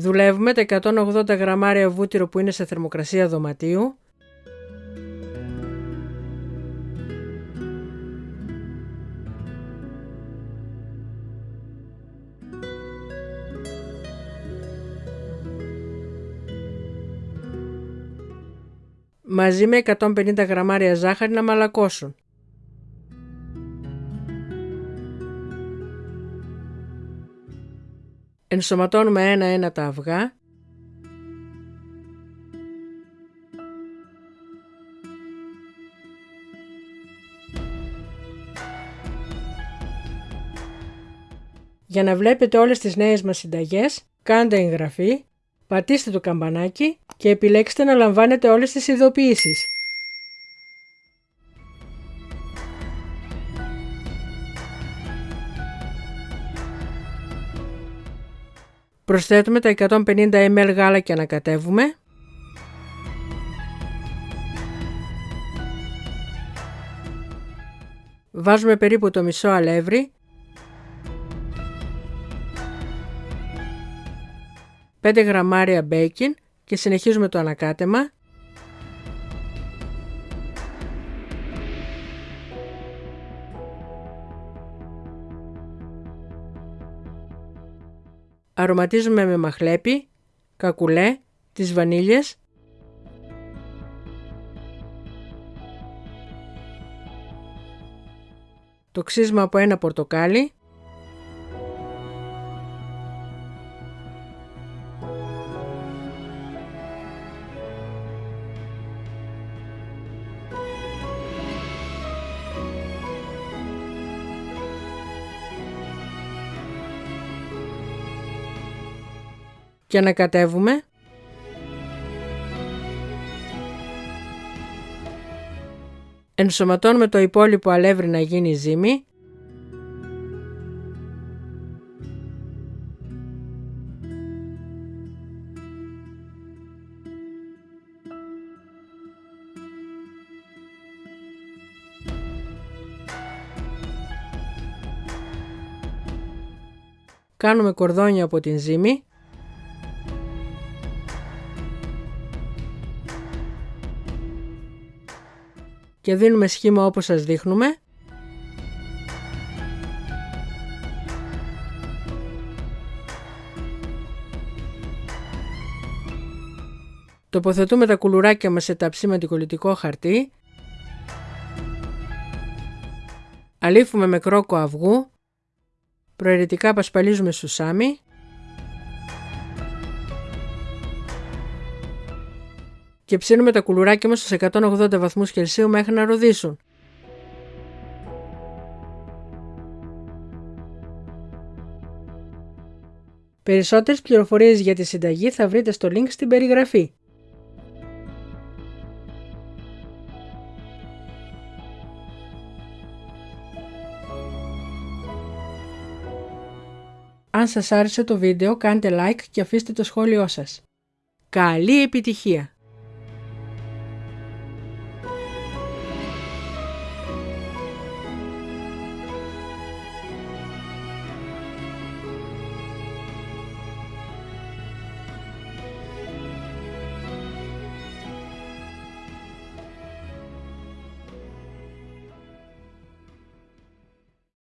Δουλεύουμε τα 180 γραμμάρια βούτυρο που είναι σε θερμοκρασία δωματίου μαζί με 150 γραμμάρια ζάχαρη να μαλακώσουν. Ενσωματώνουμε ένα-ένα τα αυγά Για να βλέπετε όλες τις νέες μας συνταγές, κάντε εγγραφή πατήστε το καμπανάκι και επιλέξτε να λαμβάνετε όλες τις ειδοποιήσεις. Προσθέτουμε τα 150 ml γάλα και ανακατεύουμε. Βάζουμε περίπου το μισό αλεύρι 5 γραμμάρια μπέικιν και συνεχίζουμε το ανακάτεμα. Αρωματίζουμε με μαχλέπι, κακουλέ, τις βανίλιες. Το ξύσμα από ένα πορτοκάλι και ανακατεύουμε. Ενσωματώνουμε το υπόλοιπο αλεύρι να γίνει ζύμη. Κάνουμε κορδόνια από την ζύμη. Και δίνουμε σχήμα όπως σας δείχνουμε. Τοποθετούμε τα κουλουράκια μας σε ταψί με αντικολλητικό χαρτί. Αλήφουμε με κρόκο αυγού. Προαιρετικά πασπαλίζουμε σουσάμι. Και ψήνουμε τα κουλουράκια μας στους 180 βαθμούς Κελσίου μέχρι να ροδίσουν. Περισσότερες πληροφορίες για τη συνταγή θα βρείτε στο link στην περιγραφή. Αν σας άρεσε το βίντεο κάντε like και αφήστε το σχόλιο σας. Καλή επιτυχία!